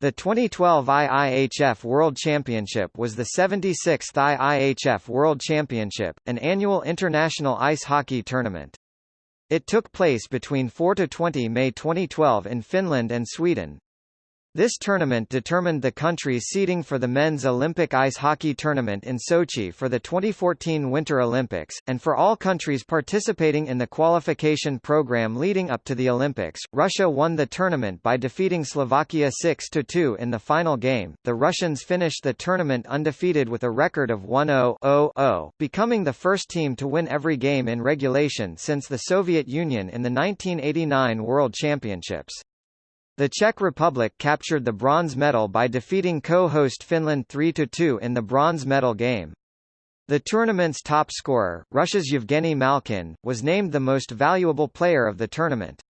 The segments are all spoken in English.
The 2012 IIHF World Championship was the 76th IIHF World Championship, an annual international ice hockey tournament. It took place between 4–20 May 2012 in Finland and Sweden. This tournament determined the country's seeding for the men's Olympic ice hockey tournament in Sochi for the 2014 Winter Olympics, and for all countries participating in the qualification program leading up to the Olympics. Russia won the tournament by defeating Slovakia 6-2 in the final game. The Russians finished the tournament undefeated with a record of 1-0-0-0, becoming the first team to win every game in regulation since the Soviet Union in the 1989 World Championships. The Czech Republic captured the bronze medal by defeating co-host Finland 3–2 in the bronze medal game. The tournament's top scorer, Russia's Yevgeny Malkin, was named the most valuable player of the tournament.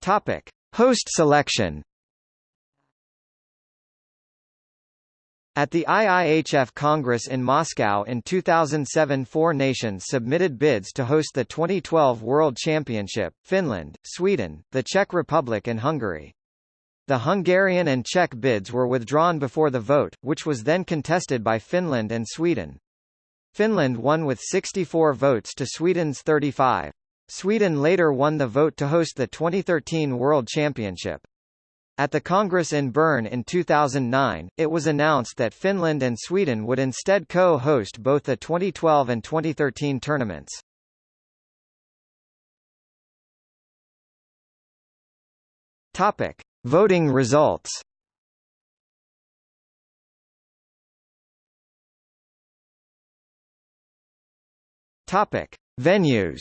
Topic: Host selection. At the IIHF Congress in Moscow in 2007 four nations submitted bids to host the 2012 World Championship, Finland, Sweden, the Czech Republic and Hungary. The Hungarian and Czech bids were withdrawn before the vote, which was then contested by Finland and Sweden. Finland won with 64 votes to Sweden's 35. Sweden later won the vote to host the 2013 World Championship. At the Congress in Bern in 2009, it was announced that Finland and Sweden would instead co-host both the 2012 and 2013 tournaments. Topic: Voting results. Topic: Venues.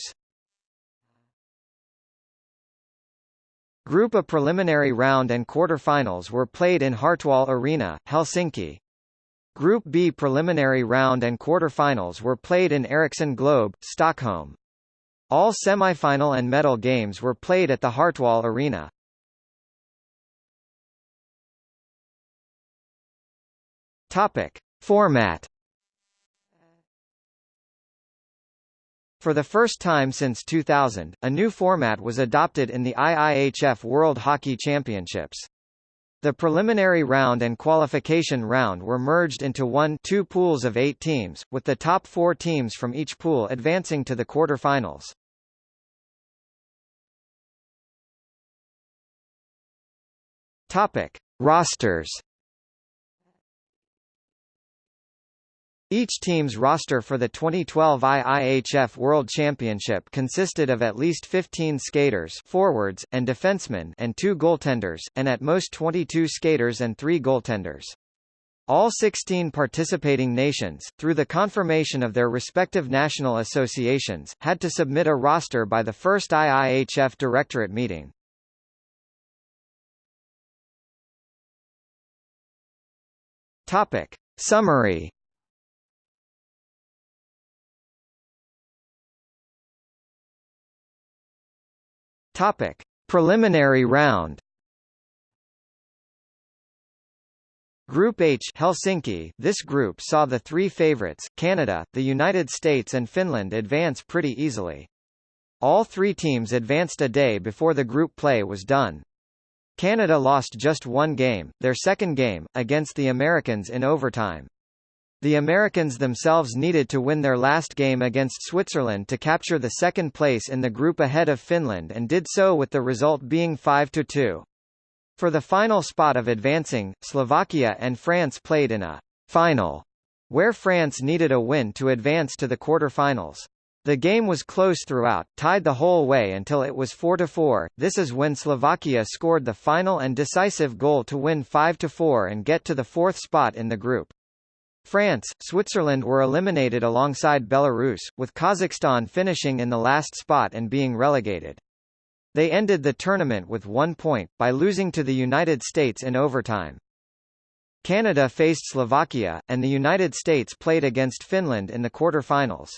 Group A preliminary round and quarter-finals were played in Hartwall Arena, Helsinki. Group B preliminary round and quarter-finals were played in Ericsson Globe, Stockholm. All semifinal and medal games were played at the Hartwall Arena. Topic: Format For the first time since 2000, a new format was adopted in the IIHF World Hockey Championships. The preliminary round and qualification round were merged into one two pools of eight teams, with the top four teams from each pool advancing to the quarter-finals. Topic. Rosters Each team's roster for the 2012 IIHF World Championship consisted of at least 15 skaters forwards, and defensemen and two goaltenders, and at most 22 skaters and three goaltenders. All 16 participating nations, through the confirmation of their respective national associations, had to submit a roster by the first IIHF Directorate meeting. Topic. Summary Topic: Preliminary round. Group H Helsinki This group saw the three favorites, Canada, the United States and Finland advance pretty easily. All three teams advanced a day before the group play was done. Canada lost just one game, their second game, against the Americans in overtime. The Americans themselves needed to win their last game against Switzerland to capture the second place in the group ahead of Finland and did so with the result being 5–2. For the final spot of advancing, Slovakia and France played in a final, where France needed a win to advance to the quarter-finals. The game was close throughout, tied the whole way until it was 4–4, this is when Slovakia scored the final and decisive goal to win 5–4 and get to the fourth spot in the group. France, Switzerland were eliminated alongside Belarus, with Kazakhstan finishing in the last spot and being relegated. They ended the tournament with one point, by losing to the United States in overtime. Canada faced Slovakia, and the United States played against Finland in the quarter-finals.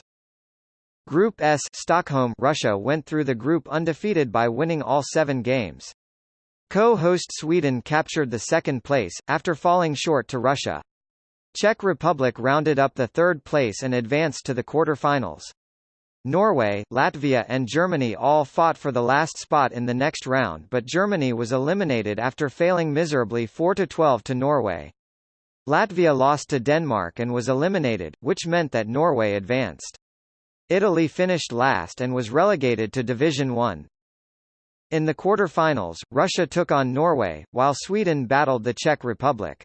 Group S Stockholm Russia went through the group undefeated by winning all seven games. Co-host Sweden captured the second place, after falling short to Russia. Czech Republic rounded up the third place and advanced to the quarter-finals. Norway, Latvia and Germany all fought for the last spot in the next round but Germany was eliminated after failing miserably 4–12 to Norway. Latvia lost to Denmark and was eliminated, which meant that Norway advanced. Italy finished last and was relegated to Division 1. In the quarter-finals, Russia took on Norway, while Sweden battled the Czech Republic.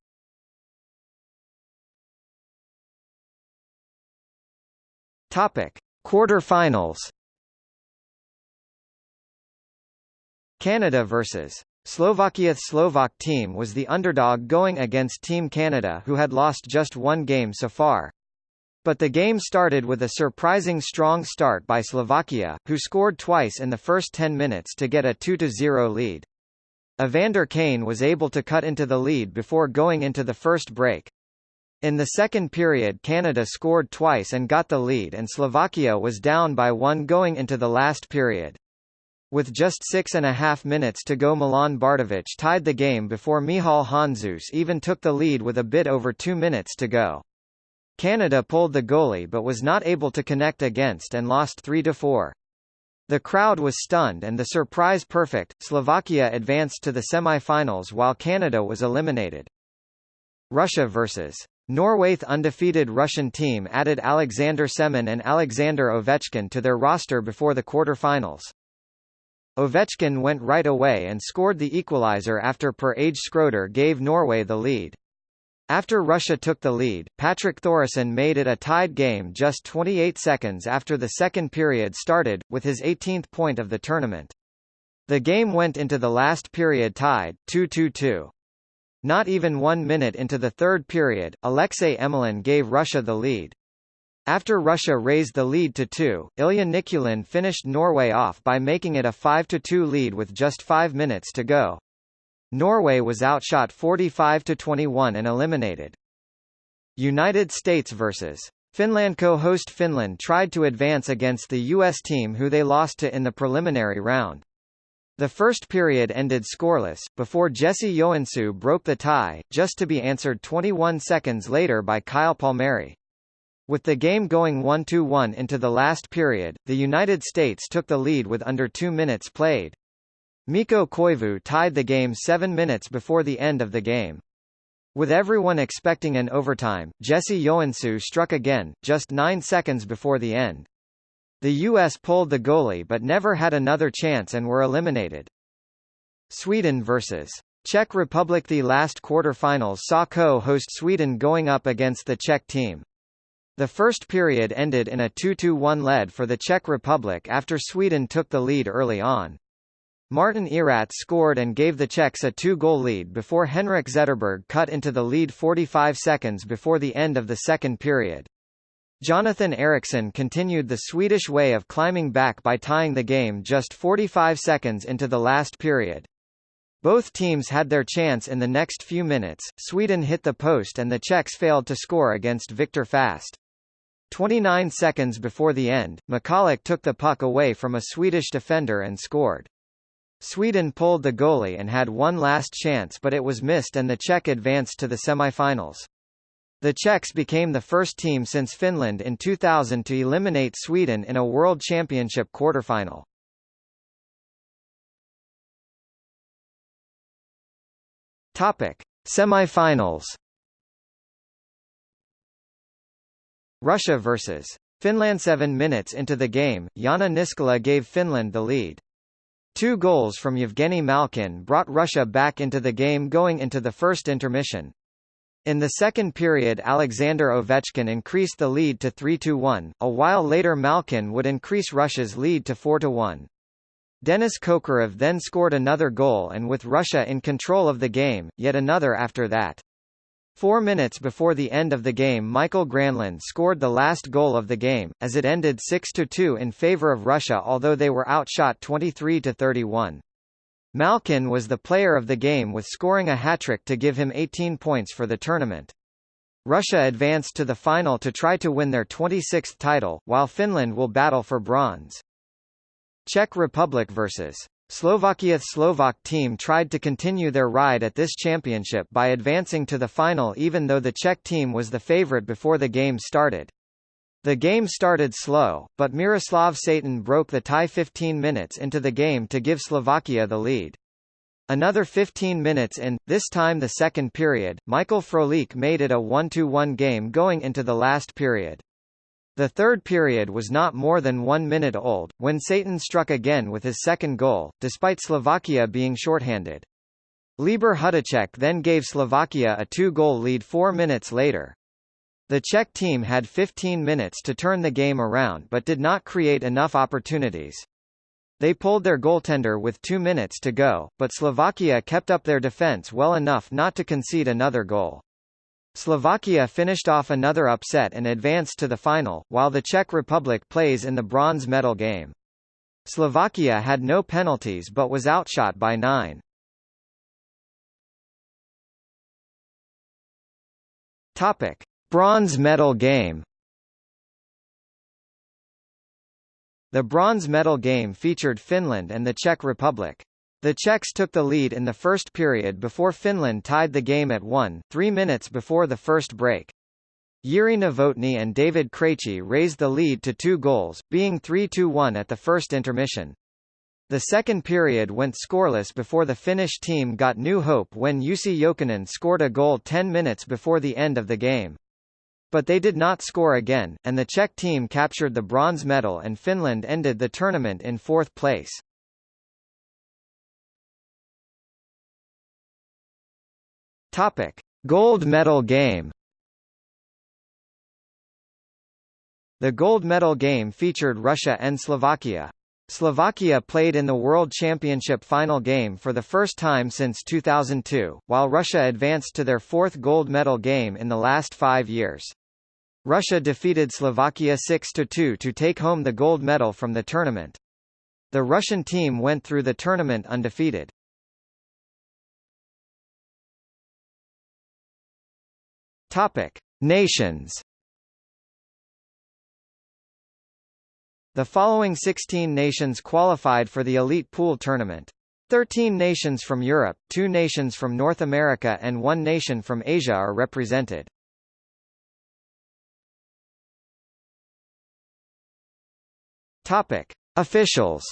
Topic: Quarter-finals. Canada vs. Slovakia Slovak team was the underdog going against Team Canada who had lost just one game so far. But the game started with a surprising strong start by Slovakia, who scored twice in the first 10 minutes to get a 2-0 lead. Evander Kane was able to cut into the lead before going into the first break. In the second period Canada scored twice and got the lead and Slovakia was down by one going into the last period. With just six and a half minutes to go Milan Bartovic tied the game before Michal Handzuš even took the lead with a bit over two minutes to go. Canada pulled the goalie but was not able to connect against and lost 3–4. The crowd was stunned and the surprise perfect, Slovakia advanced to the semi-finals while Canada was eliminated. Russia vs. Norway undefeated Russian team added Alexander Semin and Alexander Ovechkin to their roster before the quarter-finals. Ovechkin went right away and scored the equalizer after Per-Åge Skroder gave Norway the lead. After Russia took the lead, Patrick Thoresen made it a tied game just 28 seconds after the second period started, with his 18th point of the tournament. The game went into the last period tied, 2-2-2. Not even one minute into the third period, Alexei Emelin gave Russia the lead. After Russia raised the lead to 2, Ilya Nikulin finished Norway off by making it a 5-2 lead with just five minutes to go. Norway was outshot 45 to 21 and eliminated. United States vs. Finland co-host Finland tried to advance against the U.S. team who they lost to in the preliminary round. The first period ended scoreless, before Jesse Joensuu broke the tie, just to be answered 21 seconds later by Kyle Palmieri. With the game going 1-2-1 into the last period, the United States took the lead with under two minutes played. Mikko Koivu tied the game seven minutes before the end of the game. With everyone expecting an overtime, Jesse Joensuu struck again, just nine seconds before the end. The U.S. pulled the goalie but never had another chance and were eliminated. Sweden vs. Czech Republic The last quarter-finals saw co-host Sweden going up against the Czech team. The first period ended in a 2-1 lead for the Czech Republic after Sweden took the lead early on. Martin Erat scored and gave the Czechs a two-goal lead before Henrik Zetterberg cut into the lead 45 seconds before the end of the second period. Jonathan Ericsson continued the Swedish way of climbing back by tying the game just 45 seconds into the last period. Both teams had their chance in the next few minutes, Sweden hit the post and the Czechs failed to score against Viktor Fasth. 29 seconds before the end, Michalek took the puck away from a Swedish defender and scored. Sweden pulled the goalie and had one last chance but it was missed and the Czech advanced to the semi-finals. The Czechs became the first team since Finland in 2000 to eliminate Sweden in a World Championship quarterfinal. Topic: Semi-finals. Russia vs. Finland 7 minutes into the game, Janne Niskala gave Finland the lead. Two goals from Yevgeny Malkin brought Russia back into the game going into the first intermission. In the second period Alexander Ovechkin increased the lead to 3–1, a while later Malkin would increase Russia's lead to 4–1. Denis Kokarev then scored another goal and with Russia in control of the game, yet another after that. Four minutes before the end of the game Mikael Granlund scored the last goal of the game, as it ended 6–2 in favor of Russia although they were outshot 23–31. Malkin was the player of the game with scoring a hat-trick to give him 18 points for the tournament. Russia advanced to the final to try to win their 26th title, while Finland will battle for bronze. Czech Republic vs. Slovakia Slovak team tried to continue their ride at this championship by advancing to the final even though the Czech team was the favorite before the game started. The game started slow, but Miroslav Satan broke the tie 15 minutes into the game to give Slovakia the lead. Another 15 minutes in, this time the second period, Michael Frolik made it a 1-1 game going into the last period. The third period was not more than one minute old, when Satan struck again with his second goal, despite Slovakia being shorthanded. Libor Hudacek then gave Slovakia a two-goal lead four minutes later. The Czech team had 15 minutes to turn the game around but did not create enough opportunities. They pulled their goaltender with two minutes to go, but Slovakia kept up their defense well enough not to concede another goal. Slovakia finished off another upset and advanced to the final, while the Czech Republic plays in the bronze medal game. Slovakia had no penalties but was outshot by nine. Topic. Bronze medal game The bronze medal game featured Finland and the Czech Republic. The Czechs took the lead in the first period before Finland tied the game at 1, three minutes before the first break. Jiri Novotny and David Krejci raised the lead to two goals, being 3-2-1 at the first intermission. The second period went scoreless before the Finnish team got new hope when Jussi Jokinen scored a goal 10 minutes before the end of the game. But they did not score again, and the Czech team captured the bronze medal and Finland ended the tournament in fourth place. Topic: Gold medal game. The gold medal game featured Russia and Slovakia. Slovakia played in the World Championship final game for the first time since 2002, while Russia advanced to their fourth gold medal game in the last five years. Russia defeated Slovakia 6–2 to take home the gold medal from the tournament. The Russian team went through the tournament undefeated. Topic: Nations The following 16 nations qualified for the Elite Pool tournament. 13 nations from Europe, 2 nations from North America and 1 nation from Asia are represented. Topic: Officials.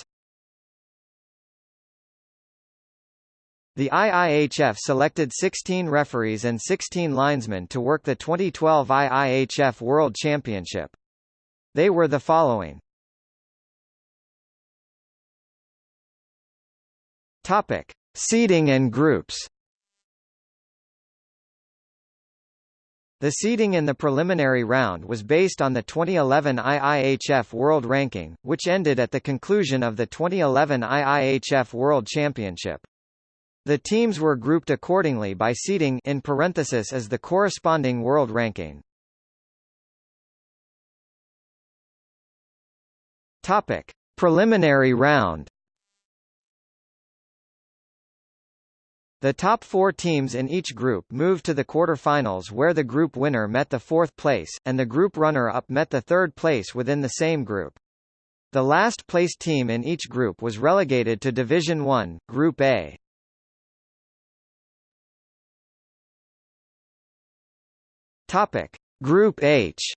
The IIHF selected 16 referees and 16 linesmen to work the 2012 IIHF World Championship. They were the following. Topic: Seeding and groups. The seeding in the preliminary round was based on the 2011 IIHF World Ranking, which ended at the conclusion of the 2011 IIHF World Championship. The teams were grouped accordingly by seeding in parenthesis as the corresponding world ranking. Topic: Preliminary round. The top four teams in each group moved to the quarter-finals where the group winner met the fourth place, and the group runner-up met the third place within the same group. The last placed team in each group was relegated to Division 1, Group A. Topic. Group H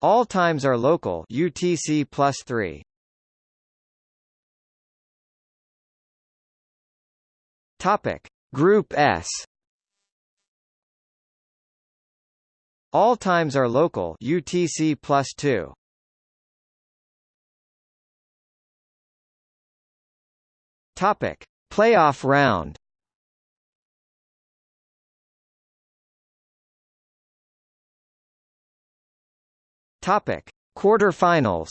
All times are local UTC plus 3. Topic: Group S. All times are local UTC plus 2. Topic: Playoff round. Topic: Quarterfinals.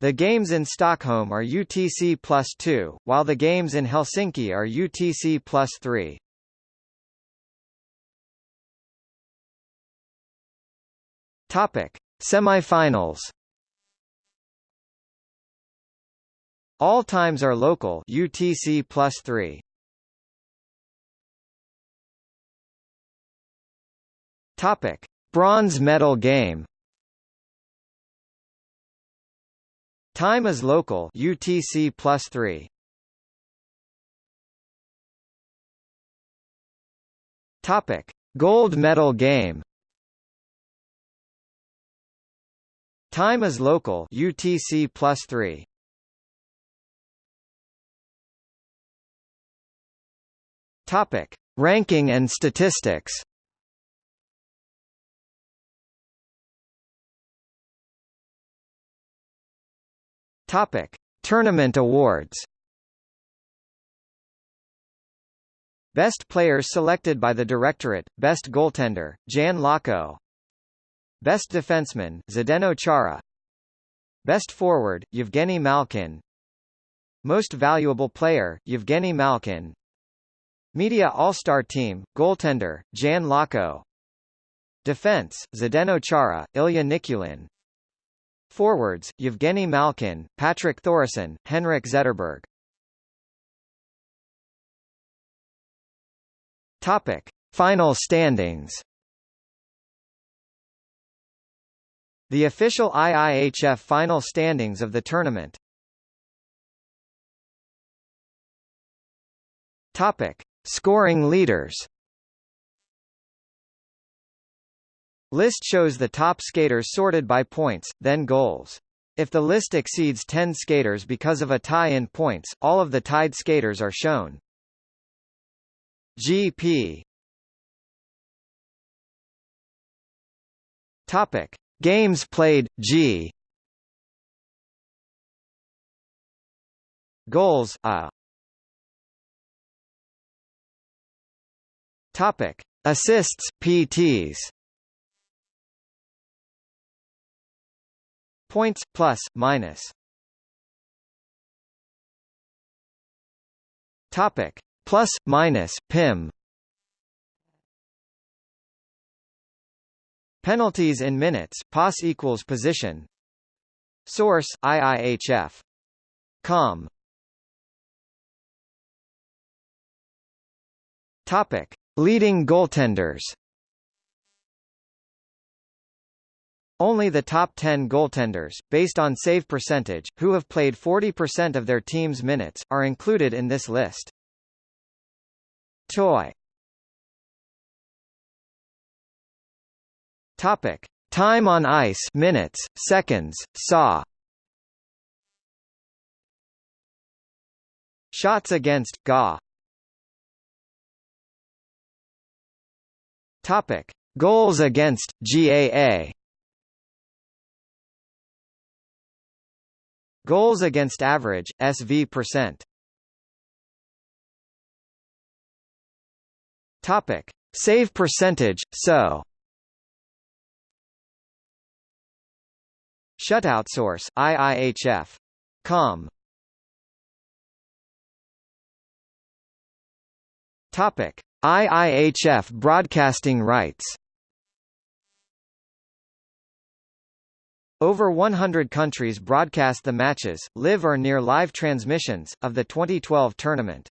The games in Stockholm are UTC plus 2, while the games in Helsinki are UTC plus 3. Topic: Semifinals. All times are local UTC plus 3. Topic: Bronze medal game. Time is local UTC plus 3. Topic: Gold medal game. Time is local UTC plus 3. Topic: Ranking and statistics. Topic: Tournament awards. Best player selected by the Directorate, Best goaltender, Jan Laco Best defenseman, Zdeno Chara. Best forward, Yevgeny Malkin. Most valuable player, Yevgeny Malkin. Media All-Star Team, goaltender, Jan Laco Defense, Zdeno Chara, Ilya Nikulin Forwards, Yevgeny Malkin, Patrick Thoresen, Henrik Zetterberg Topic: Final standings. The official IIHF final standings of the tournament. Topic: Scoring leaders. List shows the top skaters sorted by points, then goals. If the list exceeds 10 skaters because of a tie in points, all of the tied skaters are shown. GP Topic. Games played G. Goals A. Topic. Assists PTs Points plus minus. Topic. Plus minus pim penalties in minutes pos equals position. Source iihf com. Topic. Leading goaltenders Only the top 10 goaltenders, based on save percentage, who have played 40% of their team's minutes, are included in this list. Toy Topic: Time on ice minutes, seconds, saw. Shots against GA. Topic: Goals against GAA. Goals against average SV percent. Topic: Save percentage, so. Shutout source IIHF. Com. Topic: IIHF broadcasting rights. Over 100 countries broadcast the matches, live or near live transmissions, of the 2012 tournament.